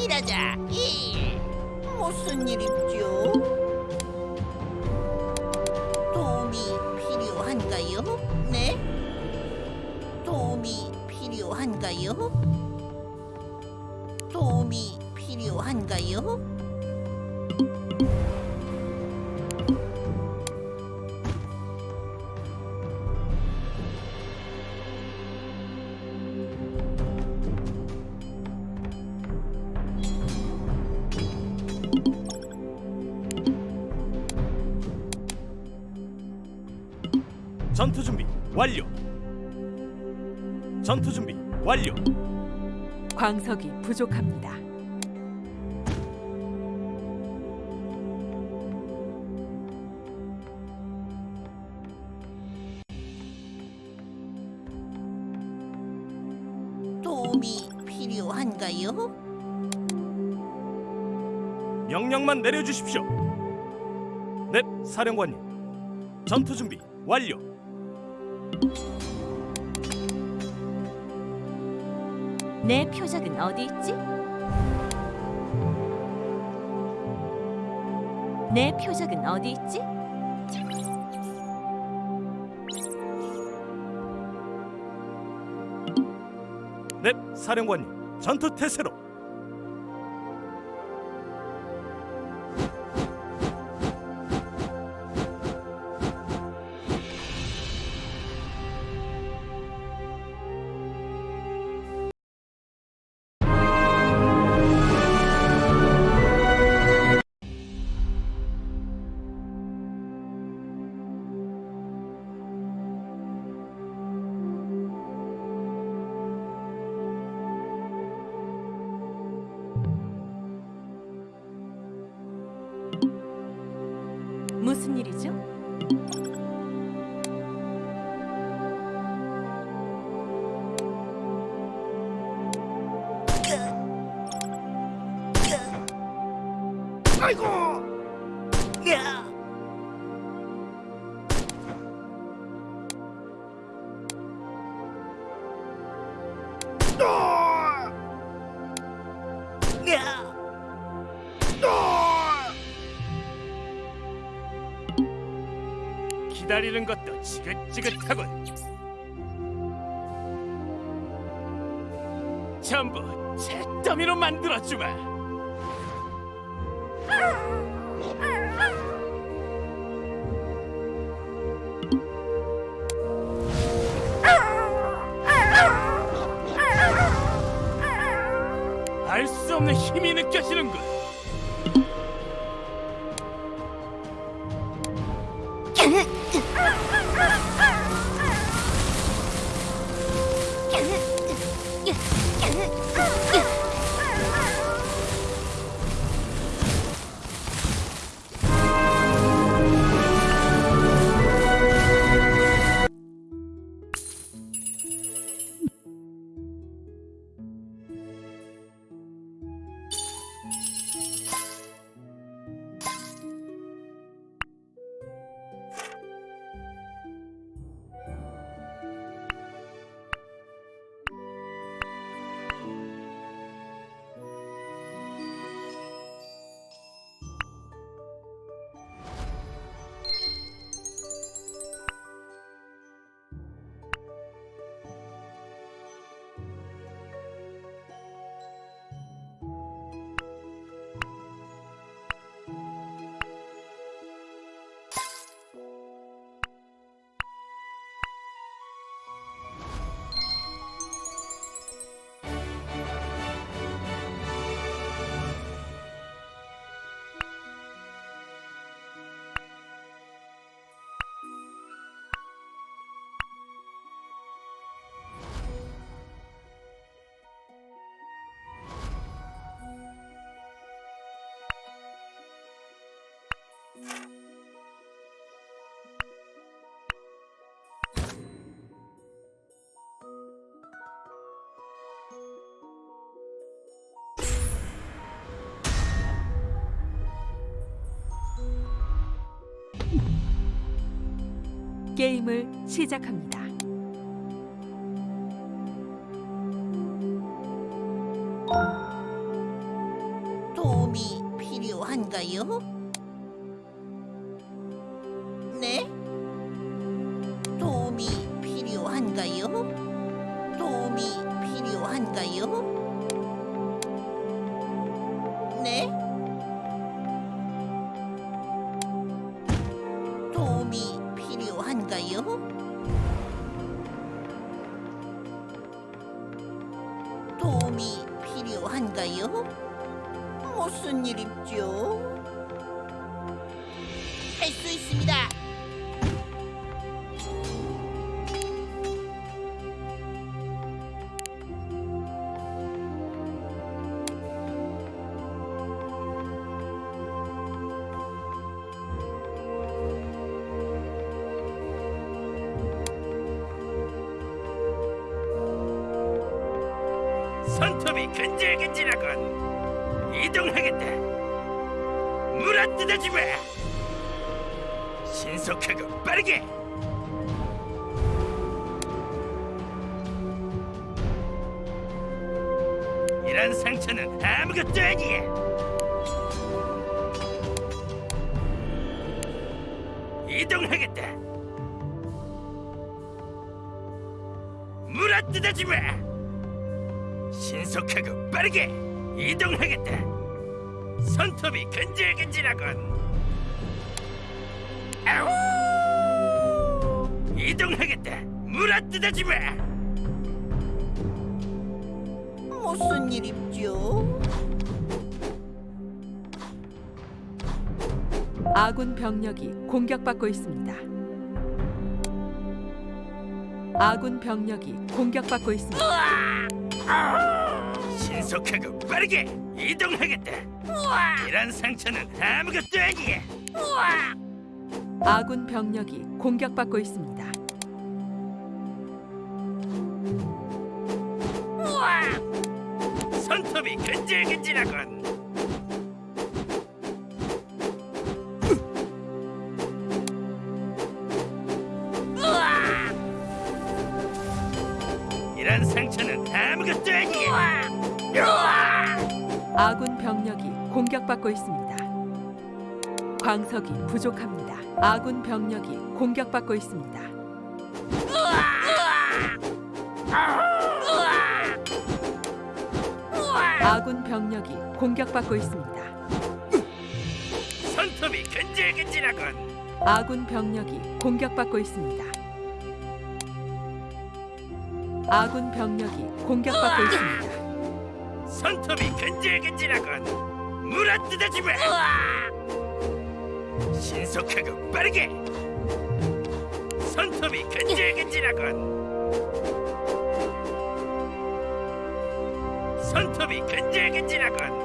일하자. 일. 무슨 일이죠? 도움이 필요한가요? 네? 도움이 필요한가요? 도움이 필요한가요? 전투 준비 완료. 전투 준비 완료. 광석이 부족합니다. 도움이 필요한가요? 명령만 내려주십시오. 네, 사령관님. 전투 준비 완료. 내 표적은 어디 있지? 내 표적은 어디 있지? 네, 사령관님. 전투 태세로. 무슨 일이죠? 아이고! 야! 야! 기다리는 것도 지긋지긋하군. 전부 잿더미로 만들어주마. 알 수 없는 힘이 느껴지는군. 게임을 시작합니다. 도움이 필요한가요? 필요한가요? 도움이 필요한가요? 무슨 일입죠? 할 수 있습니다. 손톱이 근질근질하군. 이동하겠다. 물어뜯어지 마. 신속하고 빠르게. 이런 상처는 아무것도 아니야. 이동하겠다. 물어뜯어지 마. 신속하고 빠르게 이동하겠다. 손톱이 근질근질하군. 아우! 이동하겠다. 물어뜯어지 마. 무슨 일입죠? 아군 병력이 공격받고 있습니다. 아군 병력이 공격받고 있습니다. 신속하고 빠르게 이동하겠다. 이런 상처는 아무것도 아니야. 아군 병력이 공격받고 있습니다. 손톱이 근질근질하군. 아군 병력이 공격받고 있습니다. 광석이 부족합니다. 아군 병력이 공격받고 있습니다. 아군 병력이 공격받고 있습니다. 손톱이 근질근질하군. 아군 병력이 공격받고 있습니다. 아군 병력이 공격받고 있습니다. 손톱이 근질근질하군. 물어 뜯어지 마. 신속하고 빠르게. 손톱이 근질근질하군. 손톱이 근질근질하군.